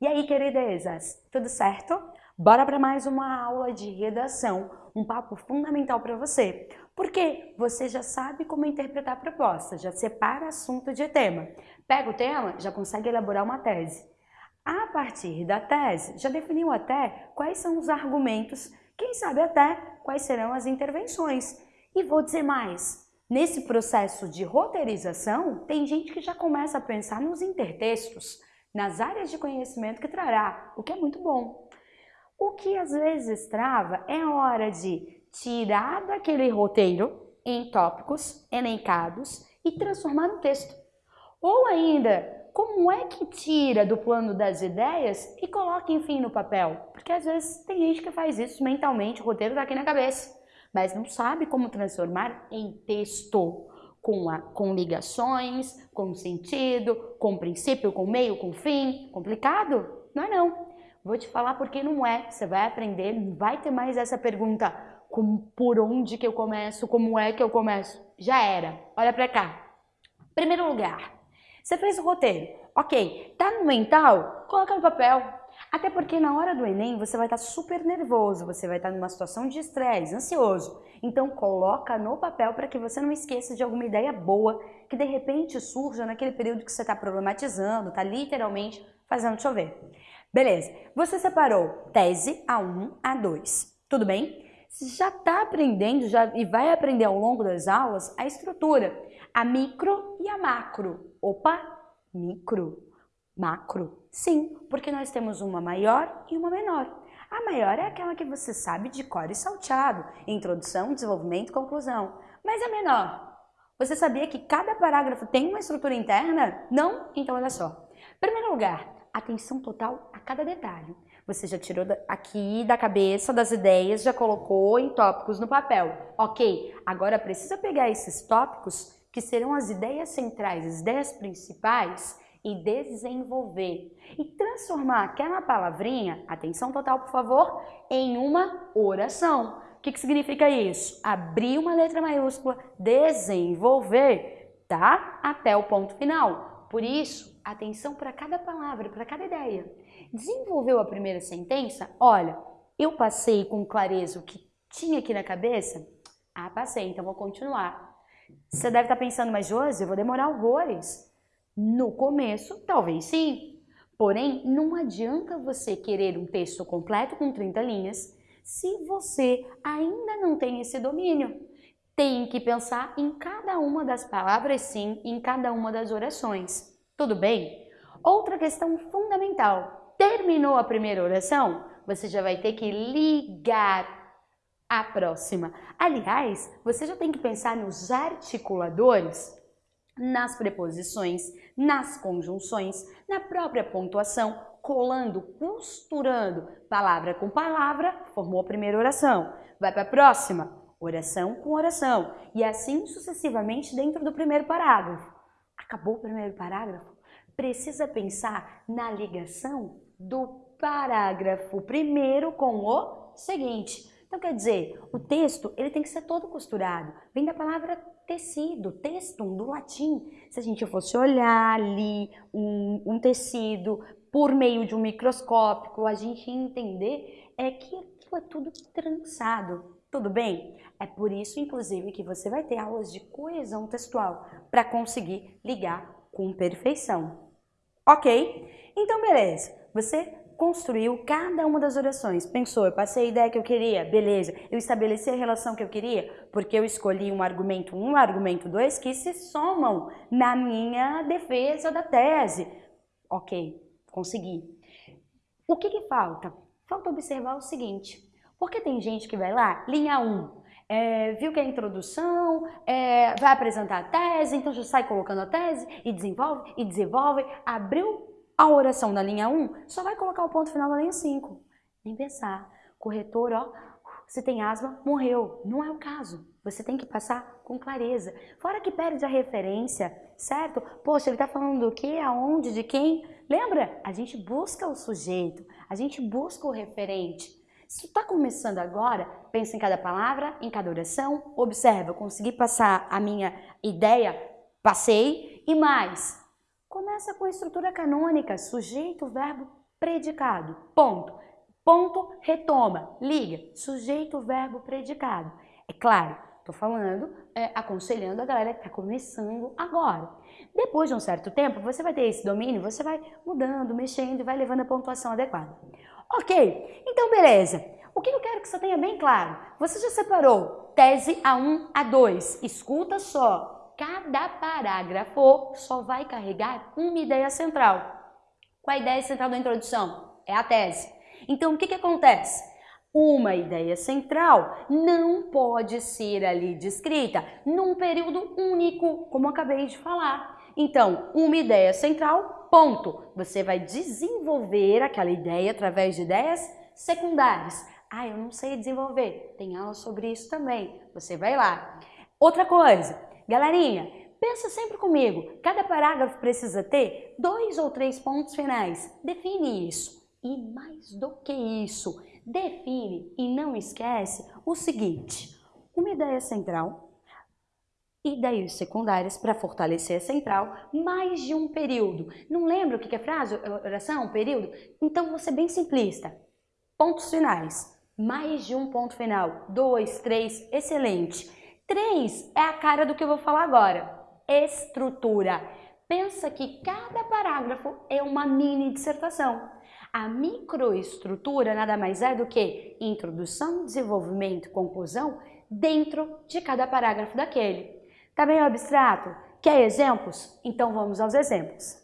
E aí, queridezas, tudo certo? Bora para mais uma aula de redação, um papo fundamental para você. Porque você já sabe como interpretar a proposta, já separa assunto de tema. Pega o tema, já consegue elaborar uma tese. A partir da tese, já definiu até quais são os argumentos, quem sabe até quais serão as intervenções. E vou dizer mais, nesse processo de roteirização, tem gente que já começa a pensar nos intertextos, nas áreas de conhecimento que trará, o que é muito bom. O que às vezes trava é a hora de tirar daquele roteiro em tópicos elencados e transformar no texto. Ou ainda, como é que tira do plano das ideias e coloca, enfim, no papel? Porque às vezes tem gente que faz isso mentalmente, o roteiro está aqui na cabeça, mas não sabe como transformar em texto com, a, com ligações, com sentido, com princípio, com meio, com fim. Complicado? Não é não. Vou te falar porque não é. Você vai aprender, não vai ter mais essa pergunta por onde que eu começo, como é que eu começo. Já era. Olha pra cá. Primeiro lugar, você fez o roteiro. Ok, tá no mental? Coloca no papel. Até porque na hora do Enem você vai estar super nervoso, você vai estar numa situação de estresse, ansioso. Então coloca no papel para que você não esqueça de alguma ideia boa que de repente surja naquele período que você está problematizando, está literalmente fazendo chover. Beleza, você separou tese A1, A2, tudo bem? Você já está aprendendo já, e vai aprender ao longo das aulas a estrutura, a micro e a macro. Opa, micro macro? Sim, porque nós temos uma maior e uma menor. A maior é aquela que você sabe de cor e salteado, introdução, desenvolvimento, conclusão. Mas a menor, você sabia que cada parágrafo tem uma estrutura interna? Não? Então olha só. Primeiro lugar, atenção total a cada detalhe. Você já tirou aqui da cabeça das ideias, já colocou em tópicos no papel. Ok, agora precisa pegar esses tópicos que serão as ideias centrais, as ideias principais e desenvolver e transformar aquela palavrinha, atenção total por favor, em uma oração. O que, que significa isso? Abrir uma letra maiúscula, desenvolver, tá? Até o ponto final. Por isso, atenção para cada palavra, para cada ideia. Desenvolveu a primeira sentença? Olha, eu passei com clareza o que tinha aqui na cabeça? Ah, passei, então vou continuar. Você deve estar pensando, mas Josi, eu vou demorar horrores. No começo, talvez sim. Porém, não adianta você querer um texto completo com 30 linhas se você ainda não tem esse domínio. Tem que pensar em cada uma das palavras sim, em cada uma das orações. Tudo bem? Outra questão fundamental. Terminou a primeira oração? Você já vai ter que ligar a próxima. Aliás, você já tem que pensar nos articuladores nas preposições, nas conjunções, na própria pontuação, colando, costurando palavra com palavra, formou a primeira oração. Vai para a próxima, oração com oração, e assim sucessivamente dentro do primeiro parágrafo. Acabou o primeiro parágrafo? Precisa pensar na ligação do parágrafo primeiro com o seguinte. Então, quer dizer, o texto ele tem que ser todo costurado. Vem da palavra tecido, textum, do latim. Se a gente fosse olhar ali um, um tecido por meio de um microscópio, a gente entender é que aquilo é tudo trançado. Tudo bem? É por isso, inclusive, que você vai ter aulas de coesão textual para conseguir ligar com perfeição. Ok? Então, beleza. Você construiu cada uma das orações. Pensou, eu passei a ideia que eu queria, beleza. Eu estabeleci a relação que eu queria, porque eu escolhi um argumento 1, um argumento 2 que se somam na minha defesa da tese. Ok, consegui. O que, que falta? Falta observar o seguinte, porque tem gente que vai lá, linha 1, é, viu que é a introdução, é, vai apresentar a tese, então já sai colocando a tese e desenvolve, e desenvolve, abriu a oração da linha 1 só vai colocar o ponto final da linha 5. Nem pensar. Corretor, ó, se tem asma, morreu. Não é o caso. Você tem que passar com clareza. Fora que perde a referência, certo? Poxa, ele está falando do que, aonde, de quem? Lembra? A gente busca o sujeito, a gente busca o referente. Se está começando agora, pensa em cada palavra, em cada oração, observa, consegui passar a minha ideia Passei e mais. Começa com a estrutura canônica, sujeito, verbo, predicado. Ponto. Ponto, retoma, liga. Sujeito, verbo, predicado. É claro, estou falando, é, aconselhando a galera que está começando agora. Depois de um certo tempo, você vai ter esse domínio, você vai mudando, mexendo e vai levando a pontuação adequada. Ok, então beleza. O que eu quero que você tenha bem claro? Você já separou tese A1, A2. Escuta só, cada parágrafo só vai carregar uma ideia central. Qual a ideia central da introdução? É a tese. Então, o que, que acontece? Uma ideia central não pode ser ali descrita num período único, como acabei de falar. Então, uma ideia central, ponto. Você vai desenvolver aquela ideia através de ideias secundárias. Ah, eu não sei desenvolver. Tem aula sobre isso também. Você vai lá. Outra coisa, galerinha, pensa sempre comigo. Cada parágrafo precisa ter dois ou três pontos finais. Define isso. E mais do que isso, define e não esquece o seguinte: uma ideia central, ideias secundárias para fortalecer a central, mais de um período. Não lembra o que é frase, oração, período? Então ser bem simplista. Pontos finais. Mais de um ponto final. Dois, três, excelente. Três é a cara do que eu vou falar agora. Estrutura. Pensa que cada parágrafo é uma mini dissertação. A microestrutura nada mais é do que introdução, desenvolvimento, conclusão dentro de cada parágrafo daquele. Tá meio abstrato? Quer exemplos? Então vamos aos exemplos.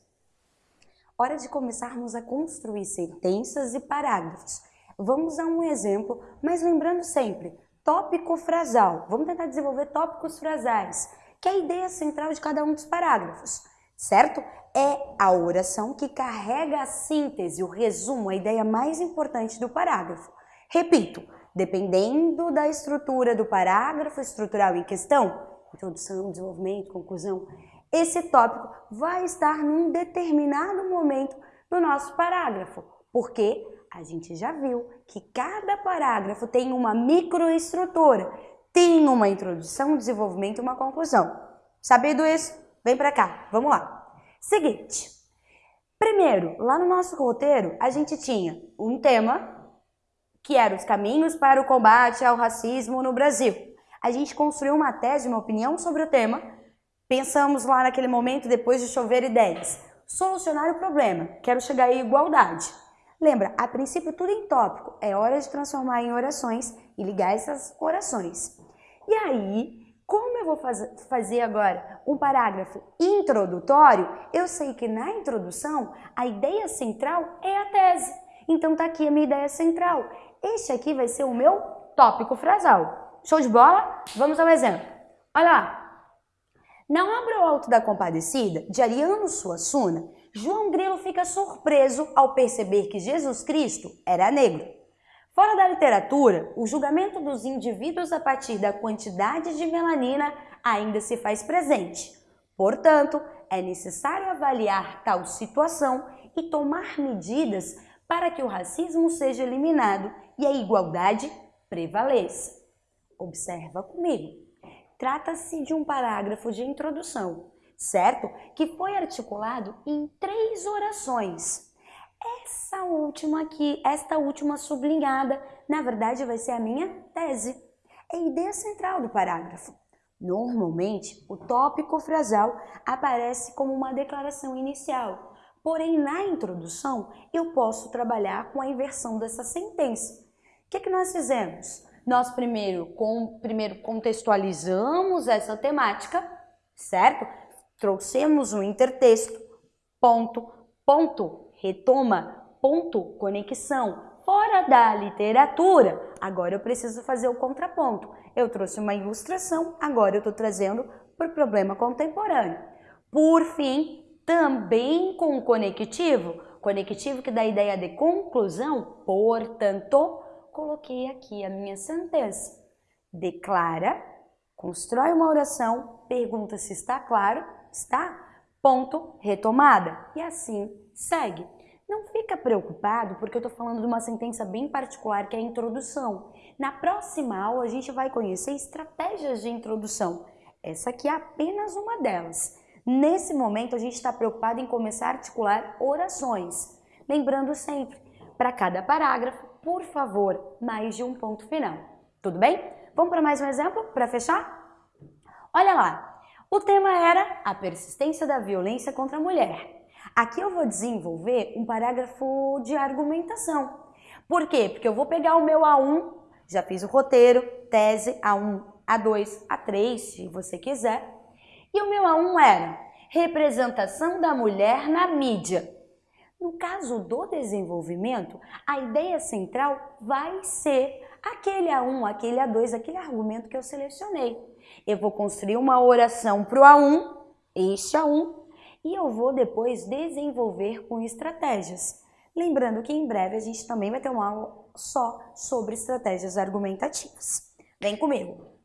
Hora de começarmos a construir sentenças e parágrafos. Vamos a um exemplo, mas lembrando sempre, tópico frasal. Vamos tentar desenvolver tópicos frasais, que é a ideia central de cada um dos parágrafos, certo? É a oração que carrega a síntese, o resumo, a ideia mais importante do parágrafo. Repito, dependendo da estrutura do parágrafo estrutural em questão, introdução, desenvolvimento, conclusão, esse tópico vai estar num determinado momento do nosso parágrafo, porque a gente já viu que cada parágrafo tem uma microestrutura, tem uma introdução, um desenvolvimento e uma conclusão. Sabendo isso, vem para cá, vamos lá. Seguinte, primeiro, lá no nosso roteiro, a gente tinha um tema que era os caminhos para o combate ao racismo no Brasil a gente construiu uma tese, uma opinião sobre o tema, pensamos lá naquele momento, depois de chover ideias, solucionar o problema, quero chegar à igualdade. Lembra, a princípio tudo em tópico, é hora de transformar em orações e ligar essas orações. E aí, como eu vou faz fazer agora um parágrafo introdutório, eu sei que na introdução a ideia central é a tese. Então tá aqui a minha ideia central. Este aqui vai ser o meu tópico frasal. Show de bola? Vamos ao exemplo. Olha lá. Na obra O Alto da Compadecida, de Ariano Suassuna, João Grilo fica surpreso ao perceber que Jesus Cristo era negro. Fora da literatura, o julgamento dos indivíduos a partir da quantidade de melanina ainda se faz presente. Portanto, é necessário avaliar tal situação e tomar medidas para que o racismo seja eliminado e a igualdade prevaleça. Observa comigo. Trata-se de um parágrafo de introdução, certo? Que foi articulado em três orações. Essa última aqui, esta última sublinhada, na verdade vai ser a minha tese. É a ideia central do parágrafo. Normalmente, o tópico frasal aparece como uma declaração inicial, porém na introdução eu posso trabalhar com a inversão dessa sentença. O que, que nós fizemos? nós primeiro, com, primeiro contextualizamos essa temática, certo? Trouxemos um intertexto, ponto, ponto, retoma, ponto, conexão, fora da literatura. Agora eu preciso fazer o contraponto. Eu trouxe uma ilustração, agora eu estou trazendo para o problema contemporâneo. Por fim, também com o conectivo, conectivo que dá a ideia de conclusão, portanto, coloquei aqui a minha sentença. Declara, constrói uma oração, pergunta se está claro, está? Ponto, retomada. E assim segue. Não fica preocupado porque eu estou falando de uma sentença bem particular que é a introdução. Na próxima aula a gente vai conhecer estratégias de introdução. Essa aqui é apenas uma delas. Nesse momento, a gente está preocupado em começar a articular orações. Lembrando sempre, para cada parágrafo, por favor, mais de um ponto final. Tudo bem? Vamos para mais um exemplo para fechar? Olha lá, o tema era a persistência da violência contra a mulher. Aqui eu vou desenvolver um parágrafo de argumentação. Por quê? Porque eu vou pegar o meu A1, já fiz o roteiro, tese A1, A2, A3, se você quiser, e o meu A1 era representação da mulher na mídia. No caso do desenvolvimento, a ideia central vai ser aquele A1, aquele A2, aquele argumento que eu selecionei. Eu vou construir uma oração para o A1, este A1, e eu vou depois desenvolver com estratégias. Lembrando que em breve a gente também vai ter uma aula só sobre estratégias argumentativas. Vem comigo!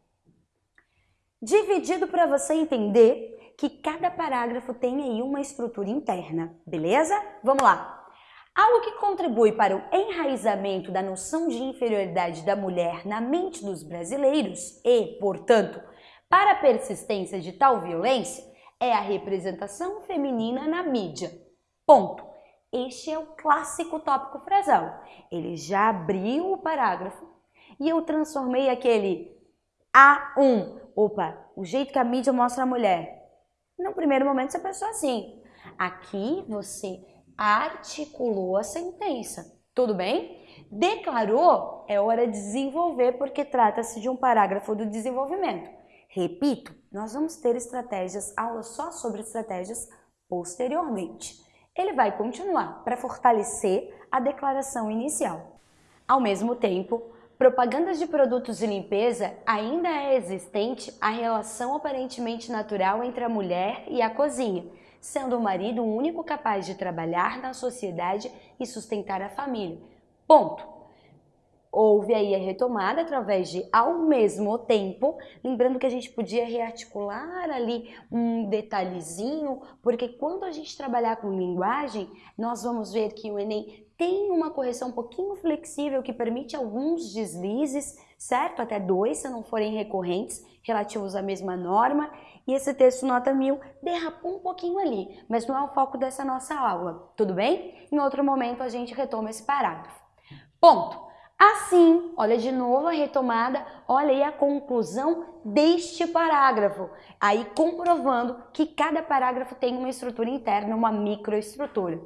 dividido para você entender que cada parágrafo tem aí uma estrutura interna, beleza? Vamos lá! Algo que contribui para o enraizamento da noção de inferioridade da mulher na mente dos brasileiros e, portanto, para a persistência de tal violência é a representação feminina na mídia. Ponto. Este é o clássico tópico frasal. Ele já abriu o parágrafo e eu transformei aquele A1 opa, o jeito que a mídia mostra a mulher. No primeiro momento você pensou assim. Aqui você articulou a sentença. Tudo bem? Declarou, é hora de desenvolver porque trata-se de um parágrafo do desenvolvimento. Repito, nós vamos ter estratégias, aulas só sobre estratégias posteriormente. Ele vai continuar para fortalecer a declaração inicial. Ao mesmo tempo, propagandas de produtos de limpeza, ainda é existente a relação aparentemente natural entre a mulher e a cozinha, sendo o marido o único capaz de trabalhar na sociedade e sustentar a família. Ponto. Houve aí a retomada através de ao mesmo tempo, lembrando que a gente podia rearticular ali um detalhezinho, porque quando a gente trabalhar com linguagem, nós vamos ver que o Enem tem uma correção um pouquinho flexível que permite alguns deslizes, certo? Até dois, se não forem recorrentes, relativos à mesma norma. E esse texto nota 1000 derrapou um pouquinho ali, mas não é o foco dessa nossa aula, tudo bem? Em outro momento a gente retoma esse parágrafo. Ponto. Assim, olha de novo a retomada, olha aí a conclusão deste parágrafo. Aí comprovando que cada parágrafo tem uma estrutura interna, uma microestrutura.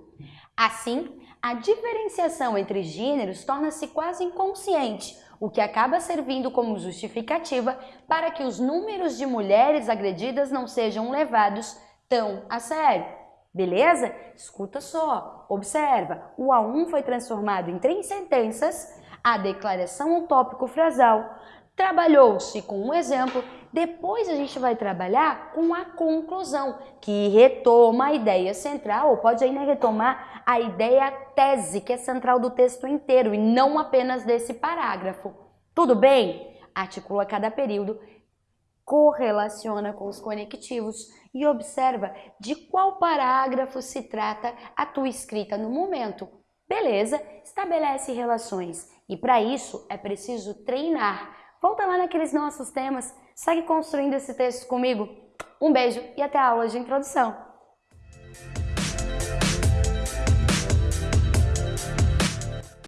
Assim, a diferenciação entre gêneros torna-se quase inconsciente, o que acaba servindo como justificativa para que os números de mulheres agredidas não sejam levados tão a sério. Beleza? Escuta só, observa. O A1 foi transformado em três sentenças, a declaração utópico frasal, Trabalhou-se com um exemplo, depois a gente vai trabalhar com a conclusão, que retoma a ideia central, ou pode ainda retomar a ideia tese, que é central do texto inteiro, e não apenas desse parágrafo. Tudo bem? Articula cada período, correlaciona com os conectivos e observa de qual parágrafo se trata a tua escrita no momento. Beleza? Estabelece relações. E para isso é preciso treinar Volta lá naqueles nossos temas, segue construindo esse texto comigo. Um beijo e até a aula de introdução.